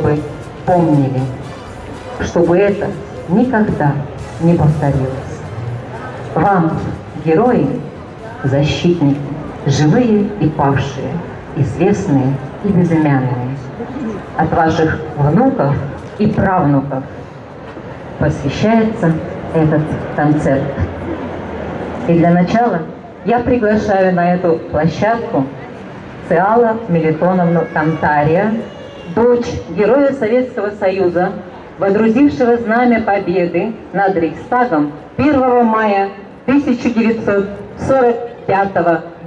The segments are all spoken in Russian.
чтобы помнили, чтобы это никогда не повторилось. Вам, герои, защитники, живые и павшие, известные и безымянные, от ваших внуков и правнуков посвящается этот концерт. И для начала я приглашаю на эту площадку Циала Мелитоновну Тантария, дочь Героя Советского Союза, водрузившего знамя победы над Рейхстагом 1 мая 1945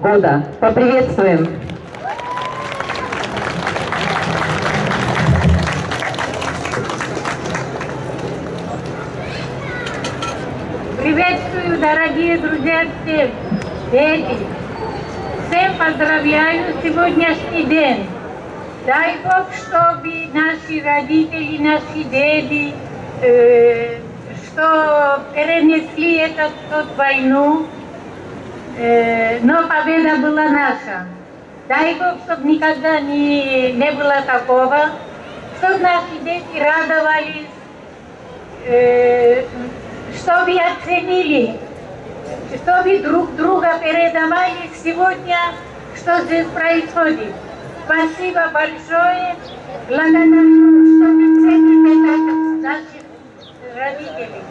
года. Поприветствуем! Приветствую, дорогие друзья, всех! Дети! Всем поздравляю сегодняшний день! Дай Бог, чтобы наши родители, наши деды, э, что перенесли эту, эту войну, э, но победа была наша. Дай Бог, чтобы никогда не, не было такого, чтобы наши дети радовались, э, чтобы оценили, чтобы друг друга передавали сегодня, что здесь происходит. Спасибо большое. Благодарю, что вы цените наших родителей.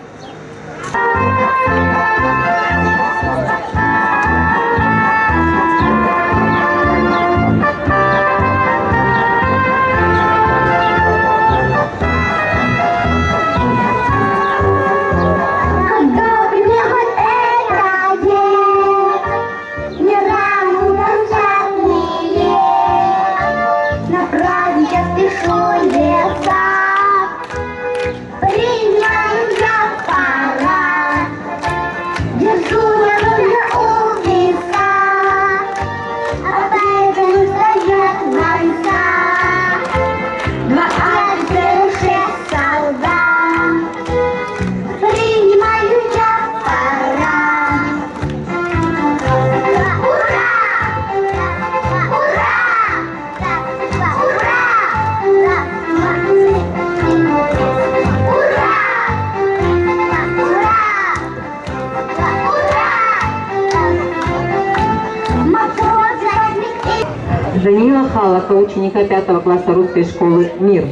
Ученика пятого класса русской школы «Мир».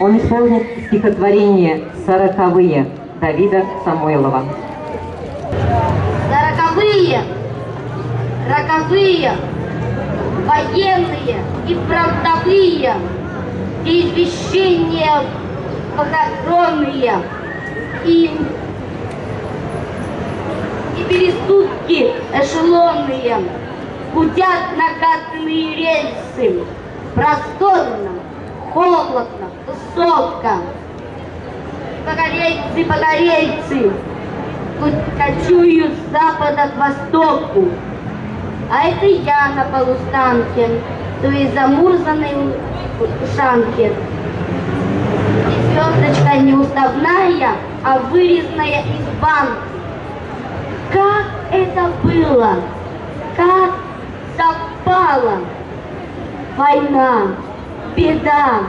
Он исполнит стихотворение «Сороковые» Давида Самойлова. Сороковые, роковые, военные и фронтовые, извещения похоронные и, и пересудки эшелонные, Гудят накатанные рельсы, просторно, холодно, высоко. Погорельцы, погорельцы, кочуют с запада к востоку. А это я на полустанке, то есть замурзанной ушанке. И звездочка не уставная, а вырезанная из банки. Как это было? Как совпала война, беда,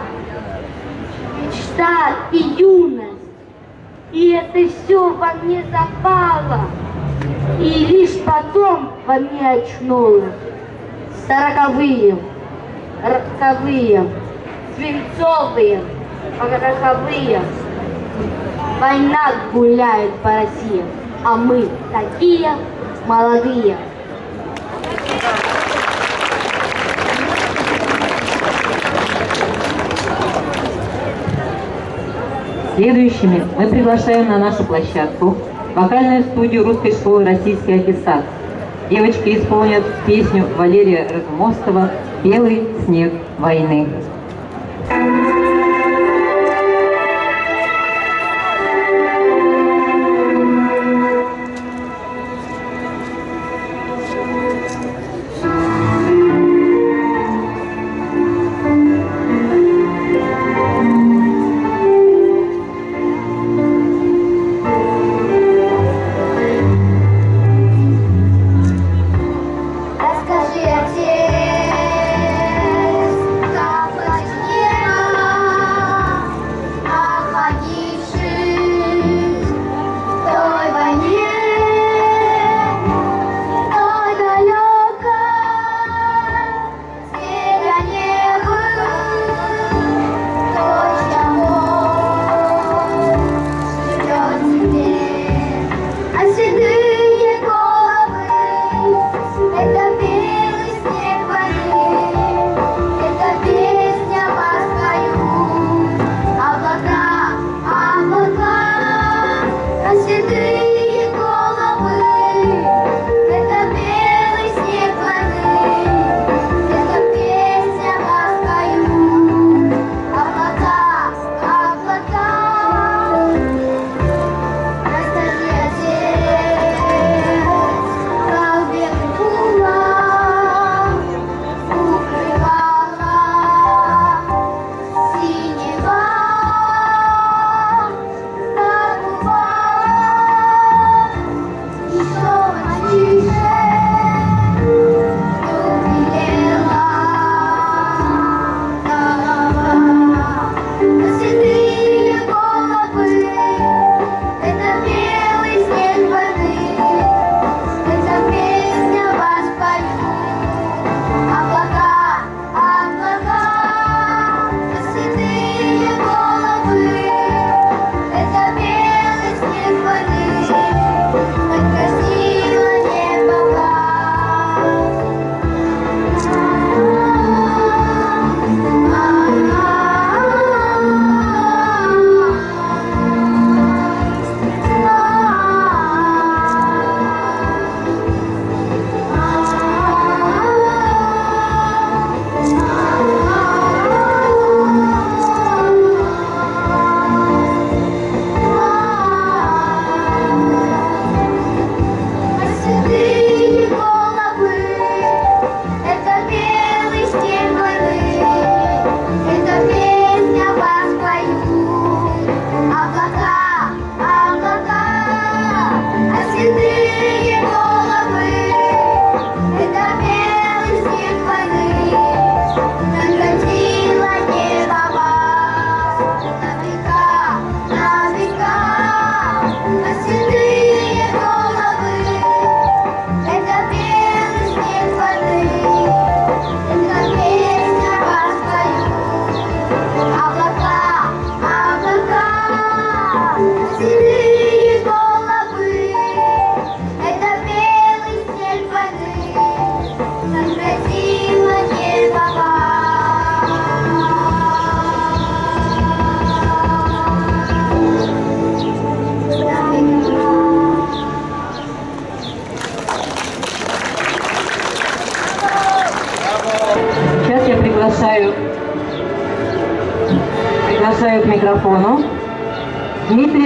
мечта и юность. И это все во мне запало, и лишь потом во мне очнулось. Сороковые, роковые, свинцовые, пороховые. Война гуляет по России, а мы такие молодые. Следующими мы приглашаем на нашу площадку вокальную студию русской школы «Российский аттестат». Девочки исполнят песню Валерия Разумовского «Белый снег войны».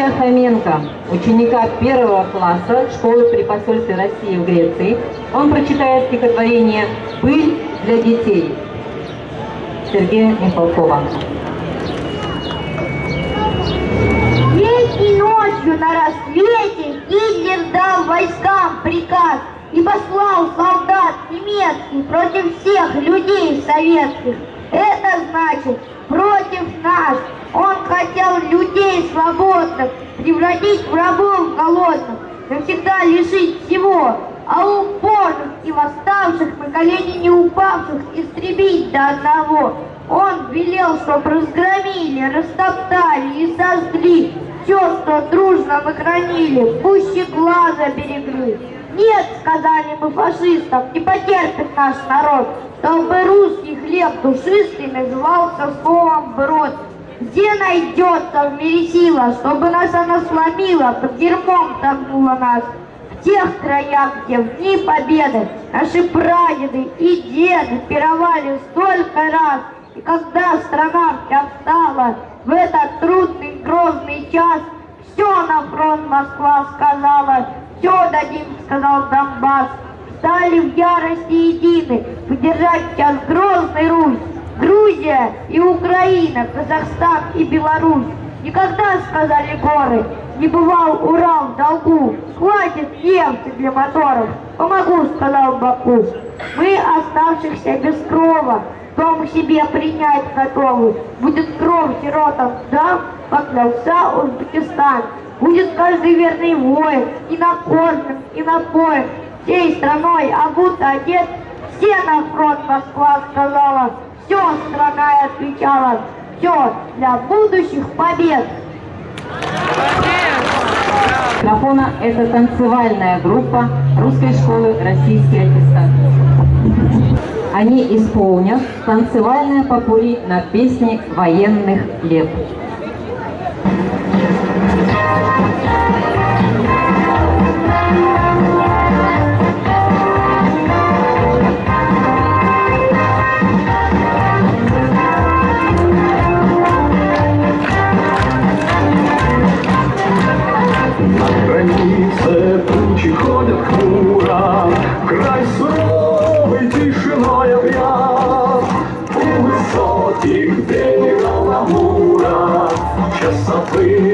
Дмитрия Хоменко, ученика первого класса школы при посольстве России в Греции. Он прочитает стихотворение «Пыль для детей» Сергея Михалкова. Летней ночью на рассвете Гитлер дал войскам приказ и послал солдат немецких против всех людей советских. Это значит против нас. Он хотел людей свободных превратить в рабов голодных, навсегда лишить всего, а упорных и восставших на колени не упавших истребить до одного. Он велел, чтоб разгромили, растоптали и сожгли все, что дружно мы хранили, пуще глаза берегли. Нет, сказали мы фашистам, не потерпит наш народ, чтобы русский хлеб душистый назывался словом брод. Где найдется в мире сила, чтобы нас она сломила, под дерьмом тогнула нас? В тех краях, где в дни победы наши прадеды и деды пировали столько раз, и когда страна вся встала в этот трудный грозный час, все на фронт Москва сказала, все дадим, сказал Донбасс. Стали в ярости едины, поддержать час грозный Русь. Грузия и Украина, Казахстан и Беларусь. Никогда, сказали горы, не бывал Урал в долгу. Хватит нефти для моторов. Помогу, сказал Баку. Мы, оставшихся без крова, дом себе принять готовы. Будет кровь сиротам дам, поклялся Узбекистан. Будет каждый верный воин, и накормлен, и напоен. Всей страной обут одет, все на фронт Москва сказала. Все страна отвечала, все для будущих побед. Микрофона – это танцевальная группа русской школы «Российский аттестат». Они исполнят танцевальное попури на песне военных лет. yeah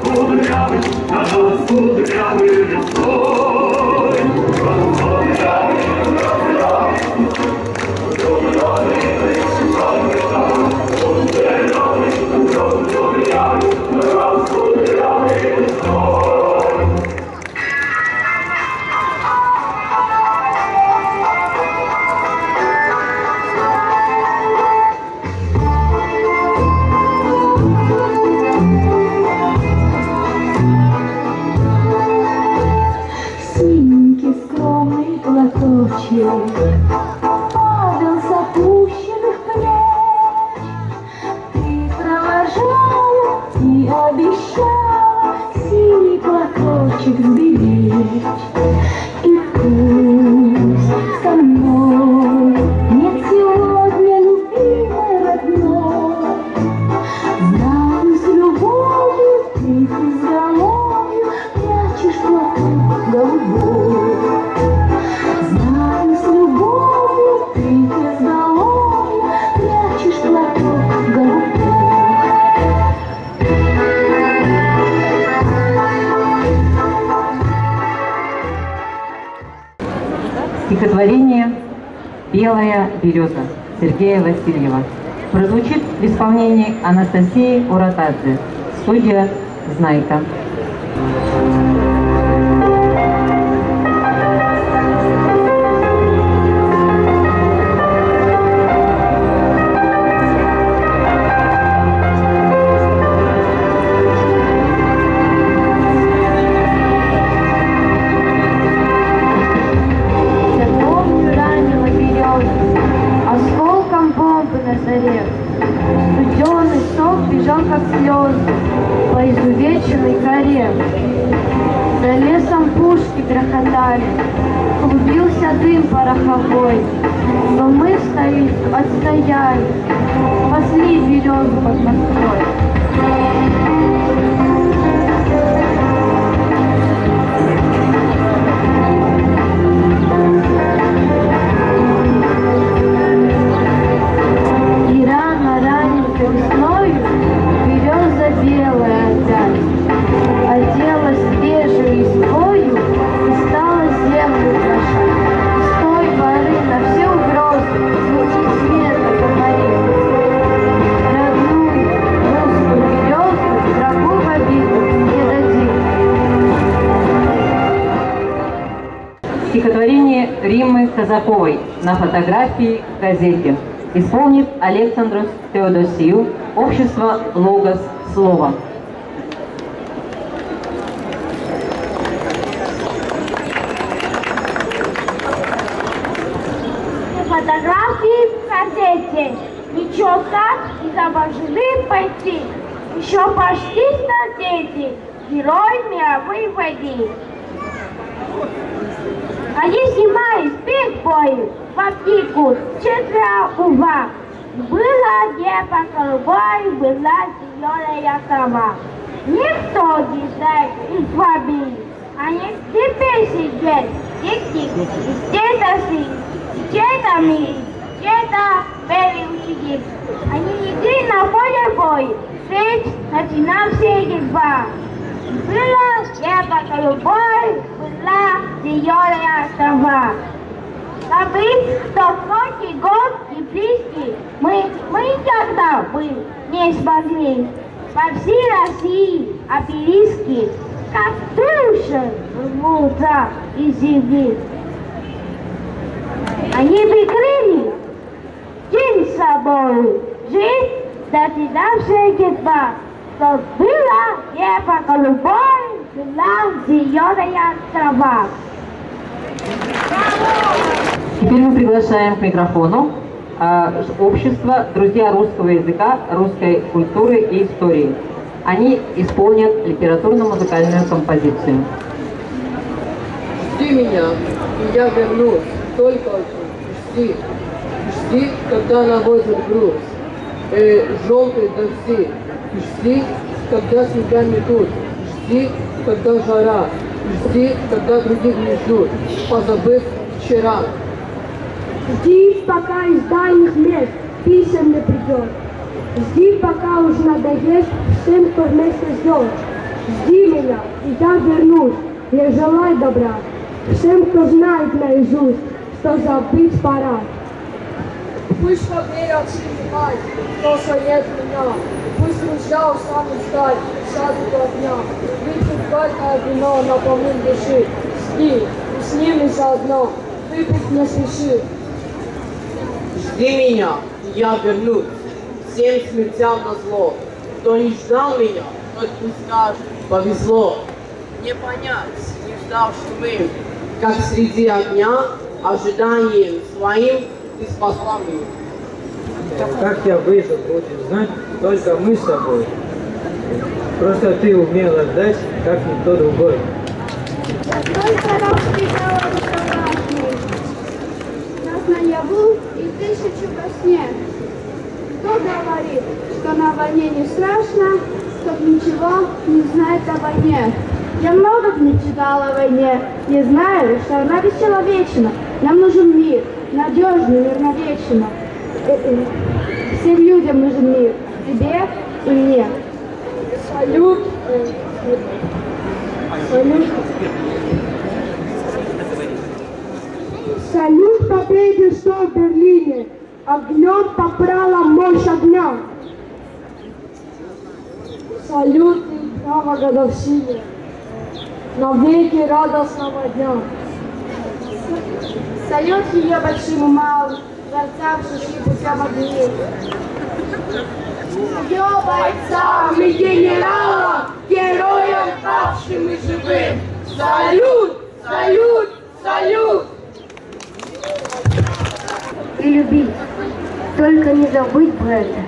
кудрявый, на нас кудрявый весной. Береза» Сергея Васильева. Прозвучит в исполнении Анастасии Уратадзе. Студия «Знайка». Пороховой. Но мы стоим, отстояли, спасли березу под Москвой. Стихотворение Риммы Казаковой на фотографии в газете. Исполнит Александрос Теодосию, общество «Логос Слово». Фотографии в газете. Ничего так изображены бойцы. Еще почти столетий. Герой мировой войны. Спит бою в аптеку четверо ува. Было небо голубое, была зеленая трава. Никто не знает из вами. Они теперь сидят, тик-тик, и где-то сидят. Где-то мы, где-то белый ученик. Они идли на поле бой, встреч начинался едва. Было небо голубое, была зеленая трава. Забыть тот сотни год и близкий мы, мы никогда бы не смогли. По всей России обелиски, как души рвутся из земли. Они прикрыли день собой, жизнь, дотянувшая едва, что было небо голубое, была зеленая трава. Теперь мы приглашаем к микрофону а, общество «Друзья русского языка, русской культуры и истории». Они исполнят литературно-музыкальную композицию. Жди меня, и я вернусь, только жди. Жди, когда наводят груз, э, желтый дожди. Жди, когда снега метут. Жди, когда жара. Жди, когда других не ждут, позабыв вчера. Жди, пока из дальних мест писем не придет. Жди, пока уж надоест всем, кто вместе ждет. Жди меня, и я вернусь. Я желаю добра всем, кто знает наизусть, что забыть пора. Пусть поверят снимать, то, что нет меня. Пусть друзья устанут ждать, сядут у огня. Выпьют горькое вино на помын души. Жди, и с ними заодно. Выпить не спеши. Жди меня, я вернусь, всем смертям на зло. Кто не ждал меня, тот пусть скажет, повезло. Не понять, не ждавшим им, как среди огня, ожиданием своим спасла меня. Как я выжил, будешь знать только мы с тобой. Просто ты умела ждать, как никто другой. Только распитала рукавашки, нас наяву и тысячу во сне. Кто говорит, что на войне не страшно, тот ничего не знает о войне. Я много книг читала о войне, не знаю, что она бесчеловечна. Нам нужен мир, надежный, мирновечно. Э, э, Всем людям нужен мир, тебе и мне. Салют. Салют. Салют победе, что в Берлине. Огнем попрала мощь огня. Салют и право годовщине. Навеки радостного дня. Салют ее большим и малым, дворцам шишки путем огней. Ее бойцам и генералам, героям павшим и живым. Салют! Салют! Салют! и любить. Только не забыть бы это,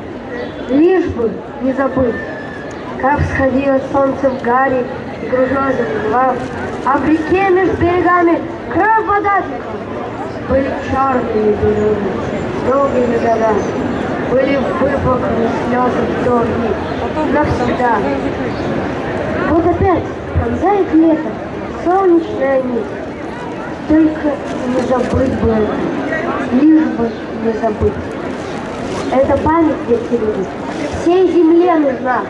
лишь бы не забыть. Как всходило солнце в гаре, и грозой заплывал, а в реке между берегами кровь вода. Были черные березы, долгими годами, были выплаканы слезы в долги, навсегда. Вот опять пронзает лето, солнечная нить. Только не забыть бы это, лишь бы не забыть. Эта память, дети люди, всей земле нужна.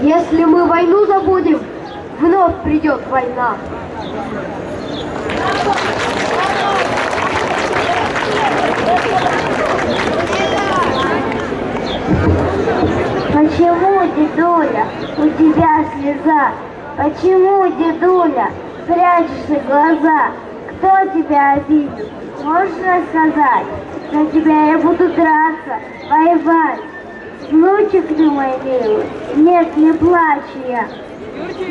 Если мы войну забудем, вновь придет война. Почему, дедуля, у тебя слеза? Почему, дедуля, прячешься глаза? Кто тебя обидел? Можешь рассказать? За тебя я буду драться, воевать. Внучек ты мой милый, нет, не плачу я.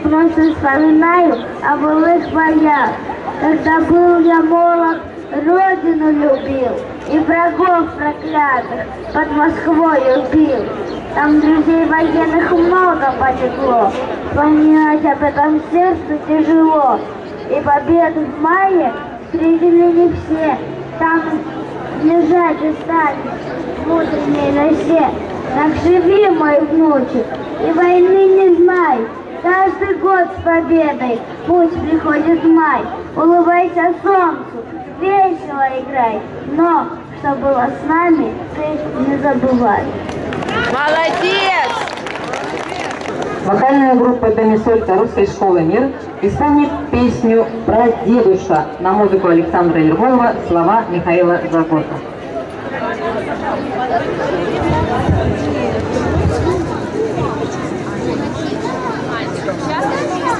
Просто вспоминаю о былых боях, когда был я молод, родину любил и врагов проклятых под Москвой убил. Там друзей военных много полегло, вспоминать об этом сердцу тяжело. И победу в мае встретили не все, там лежать остались в утренней росе. Так живи, мой внучек, и войны не знай. Каждый год с победой пусть приходит май. Улыбайся солнцу, весело играй. Но, что было с нами, ты не забывай. Молодец! Вокальная группа Домисолька русской школы «Мир» исполнит песню про дедуша на музыку Александра Ергонова, слова Михаила Загота.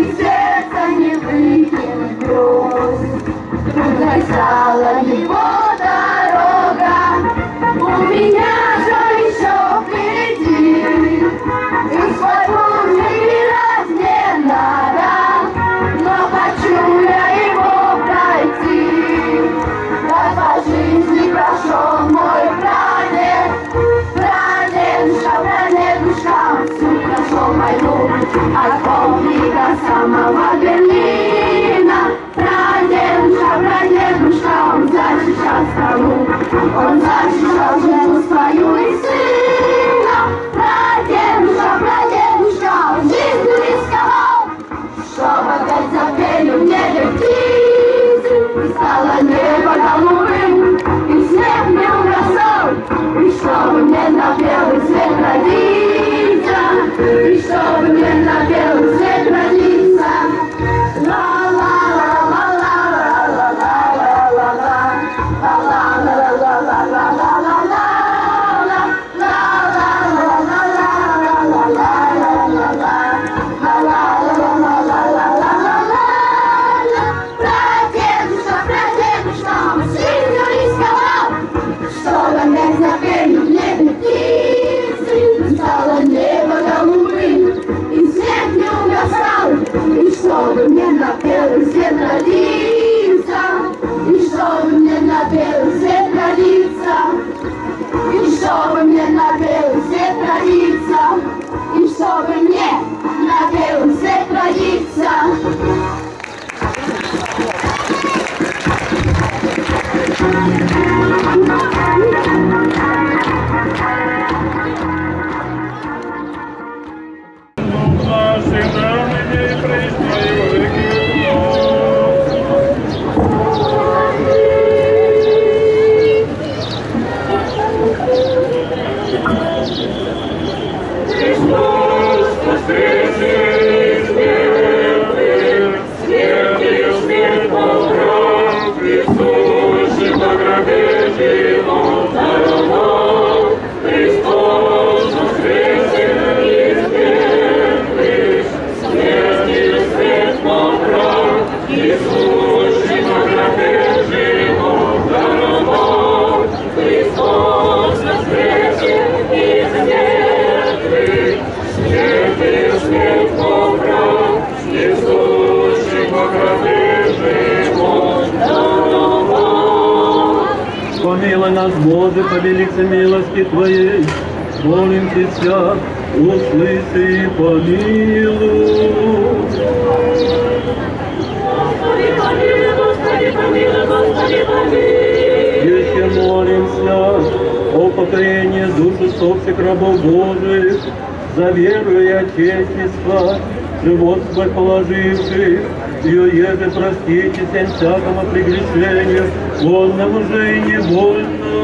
Сердцем сердца не выкинуть гроз. Трудной стала его дорога. У меня Vontade de algemas, pai, упокоение души усопших рабов Божиих, за веру и отечество, живот свой положивших, ее еже простите всем всякому прегрешению, нам уже и не больно.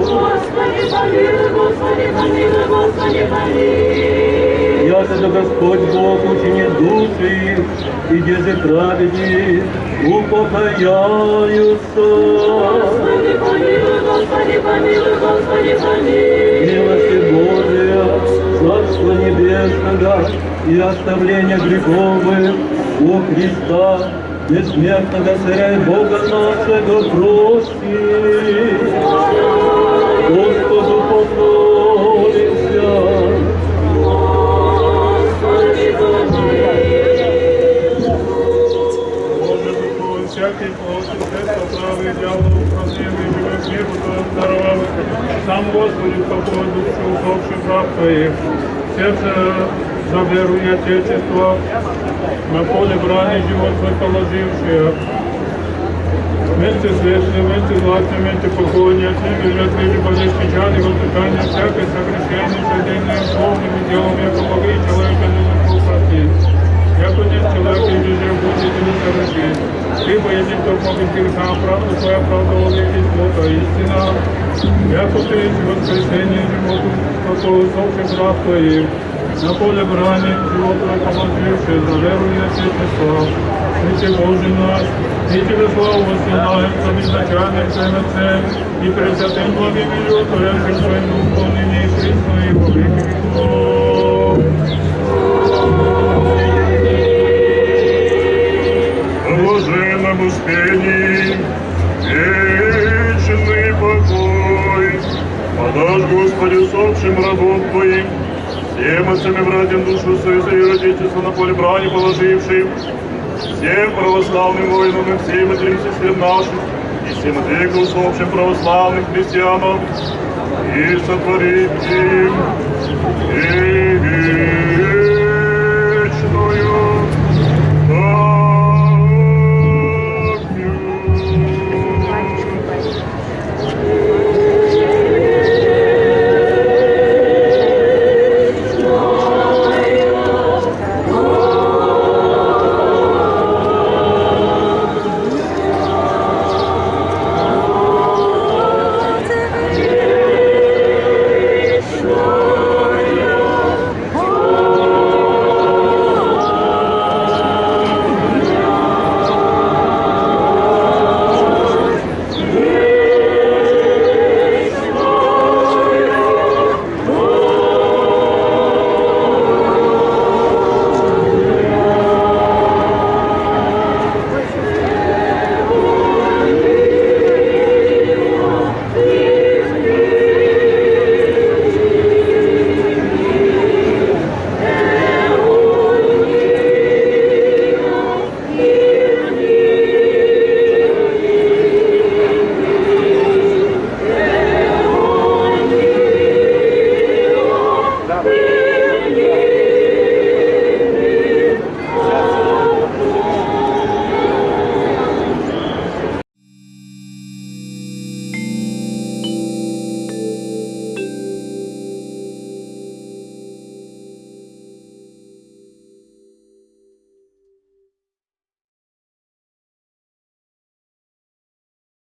Господи, помилуй, Господи, помилуй, Господи, помилуй. Яко да Господь Бог учинит души, и деже праведни упокояются. Господи, помилуй. Господи, помилуй, Господи, помилуй. Милости Божия, Царство Небесного и оставление греховых у Христа, бессмертного Царя и Бога нашего прости. Господу помолимся. Всякий плоть, средство правый, дьявол, управление, живых миру, даровал. Сам Господи, покой душу усопших раб Твоих. Сердце за веру и Отечество, на поле брани живот свой положившие. Вместе светлым, вместе златным, вместе покойни, от них бежат люди болезнь печали, воздыхания, всякое согрешение, содеянное словом и делом, яко могли человека не простить. Яко нет человека, и везде будет не совершить. Ибо если кто может греха, правду твоя правда веки смута, истина. Яко ты есть воскресение животу, какого усопших раб твоих. На поле брани живот твой положивший, за веру и отечество. Святе Божий наш, и Тебе славу воссылаем, за безначальным Твоим Отцем, и Пресвятым благим и Творящим Своим Духом, ныне и присно, и во веки веков. Успении, вечный покой. Подашь, Господи, усопшим рабом Твоим, всем отцам и братьям душу свою и родительство на поле брани положившим, всем православным воинам и всем матерям сестрам нашим, и всем от века усопшим православным христианам, и сотворить им, и